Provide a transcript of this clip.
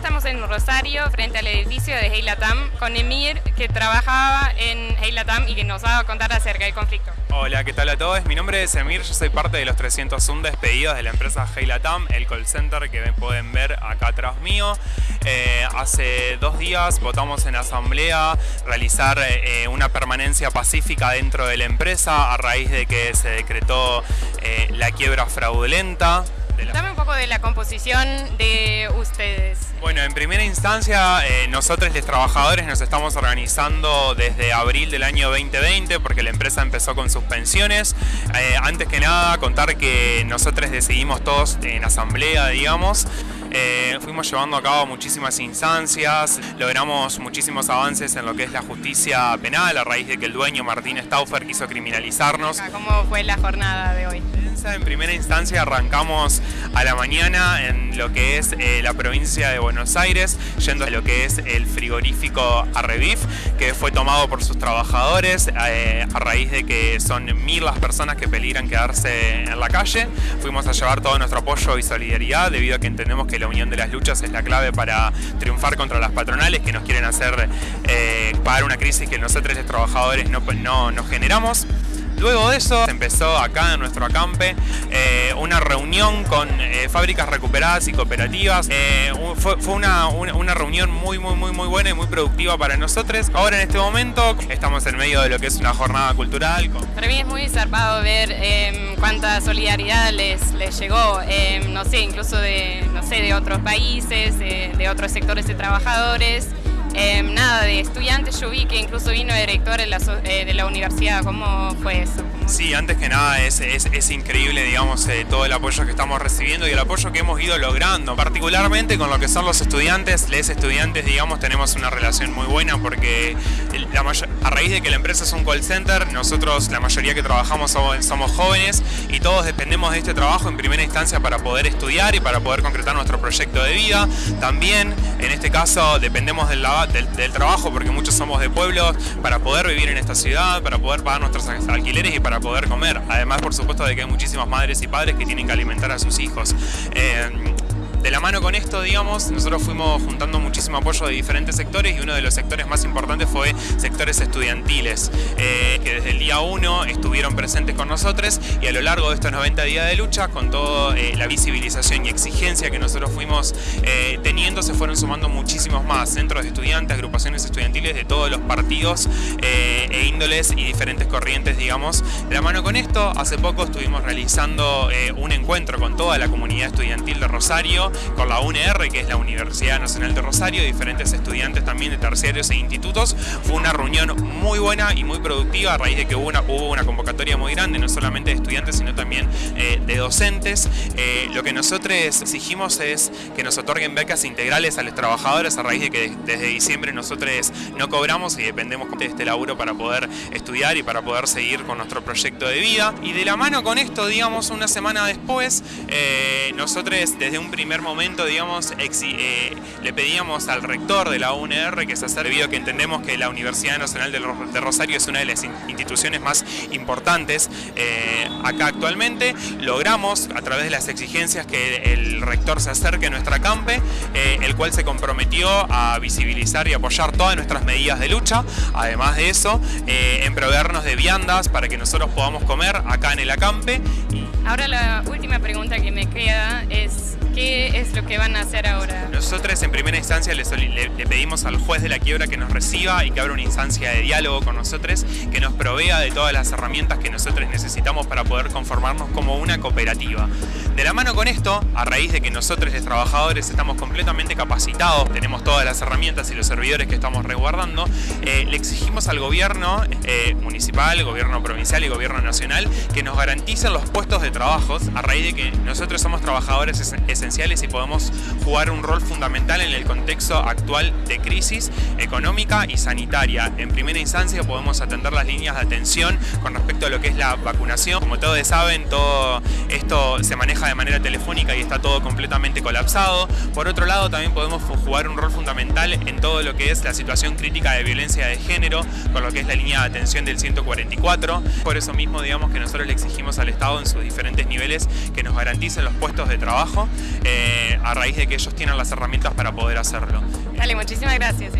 estamos en Rosario, frente al edificio de Heilatam, con Emir, que trabajaba en Heilatam y que nos va a contar acerca del conflicto. Hola, ¿qué tal a todos? Mi nombre es Emir, yo soy parte de los 301 despedidos de la empresa Heilatam, el call center que pueden ver acá atrás mío. Eh, hace dos días votamos en asamblea realizar eh, una permanencia pacífica dentro de la empresa a raíz de que se decretó eh, la quiebra fraudulenta Dame un de la composición de ustedes. Bueno, en primera instancia, eh, nosotros los trabajadores nos estamos organizando desde abril del año 2020 porque la empresa empezó con suspensiones. Eh, antes que nada, contar que nosotros decidimos todos en asamblea, digamos, eh, fuimos llevando a cabo muchísimas instancias, logramos muchísimos avances en lo que es la justicia penal a raíz de que el dueño Martín Stauffer quiso criminalizarnos. ¿Cómo fue la jornada de hoy? En primera instancia arrancamos a la mañana en lo que es eh, la provincia de Buenos Aires, yendo a lo que es el frigorífico Arrevif, que fue tomado por sus trabajadores eh, a raíz de que son mil las personas que peligran quedarse en la calle. Fuimos a llevar todo nuestro apoyo y solidaridad debido a que entendemos que la unión de las luchas es la clave para triunfar contra las patronales que nos quieren hacer eh, pagar una crisis que nosotros los trabajadores no, no, no generamos. Luego de eso empezó acá en nuestro acampe eh, una reunión con eh, fábricas recuperadas y cooperativas. Eh, fue, una, una, reunión muy muy muy muy buena y muy productiva para nosotros. Ahora en este momento estamos en medio de lo que es una jornada cultural. Para mí es muy zarpado ver em, cuánta solidaridad les, les llegó, em, no sé, incluso de, no sé, de otros países, de otros sectores de trabajadores. Em, nada, de estudiantes yo vi que incluso vino director de la, eh, de la universidad, ¿cómo fue eso? Sí, antes que nada es, es, increíble digamos, eh, todo el apoyo que estamos recibiendo y el apoyo que hemos ido logrando, particularmente con lo que son los estudiantes, les estudiantes digamos tenemos una relación muy buena porque a raíz de que la empresa es un call center, nosotros la mayoría que trabajamos somos, jóvenes y todos dependemos de este trabajo en primera instancia para poder estudiar y para poder concretar nuestro proyecto de vida. También en este caso dependemos del, trabajo porque muchos somos de pueblos para poder vivir en esta ciudad, para poder pagar nuestros alquileres y para poder comer. Además, por supuesto, de que hay muchísimas madres y padres que tienen que alimentar a sus hijos. Eh, de la mano con esto, digamos, nosotros fuimos juntando muchísimo apoyo de diferentes sectores y uno de los sectores más importantes fue sectores estudiantiles, eh, que desde el día 1 estuvieron presentes con nosotros y a lo largo de estos 90 días de lucha, con toda eh, la visibilización y exigencia que nosotros fuimos eh, teniendo, se fueron sumando muchísimos más centros de estudiantes, agrupaciones estudiantiles de todos los partidos e índoles y diferentes corrientes, digamos. De la mano con esto, hace poco estuvimos realizando un encuentro con toda la comunidad estudiantil de Rosario, con la UNR, que es la Universidad Nacional de Rosario, diferentes estudiantes también de terciarios e institutos. Fue una reunión muy buena y muy productiva a raíz de que hubo una, convocatoria muy grande, no solamente de estudiantes, sino también eh, de docentes. Eh, lo que nosotros exigimos es que nos otorguen becas integrales a los trabajadores a raíz de que desde diciembre nosotros no cobramos y dependemos de este laburo para poder estudiar y para poder seguir con nuestro proyecto de vida. Y de la mano con esto, digamos, una semana después, eh, nosotros desde un primer momento, digamos, eh, le pedíamos al rector de la UNR que se ha servido que entendemos que la Universidad Nacional de Rosario es una de las instituciones más importantes eh, acá actualmente. Logramos, a través de las exigencias, que el rector se acerque a nuestra campe, eh, el cual se comprometió a visibilizar y apoyar todas nuestras medidas de lucha. Además de eso, en proveernos de viandas para que nosotros podamos comer acá en el acampe. Ahora la última pregunta que ¿Qué es lo que van a hacer ahora? Nosotros en primera instancia le, pedimos al juez de la quiebra que nos reciba y que abra una instancia de diálogo con nosotros, que nos provea de todas las herramientas que nosotros necesitamos para poder conformarnos como una cooperativa. De la mano con esto, a raíz de que nosotros los trabajadores estamos completamente capacitados, tenemos todas las herramientas y los servidores que estamos resguardando, eh, le exigimos al gobierno eh, municipal, gobierno provincial y gobierno nacional que nos garanticen los puestos de trabajo a raíz de que nosotros somos trabajadores esenciales y podemos jugar un rol fundamental en el contexto actual de crisis económica y sanitaria. En primera instancia podemos atender las líneas de atención con respecto a lo que es la vacunación. Como todos saben, todo esto se maneja de manera telefónica y está todo completamente colapsado. Por otro lado, también podemos jugar un rol fundamental en todo lo que es la situación crítica de violencia de género, con lo que es la línea de atención del 144. Por eso mismo, digamos que nosotros le exigimos al Estado en sus diferentes niveles que nos garanticen los puestos de trabajo eh, a raíz de que ellos tienen las herramientas para poder hacerlo. Dale, muchísimas gracias.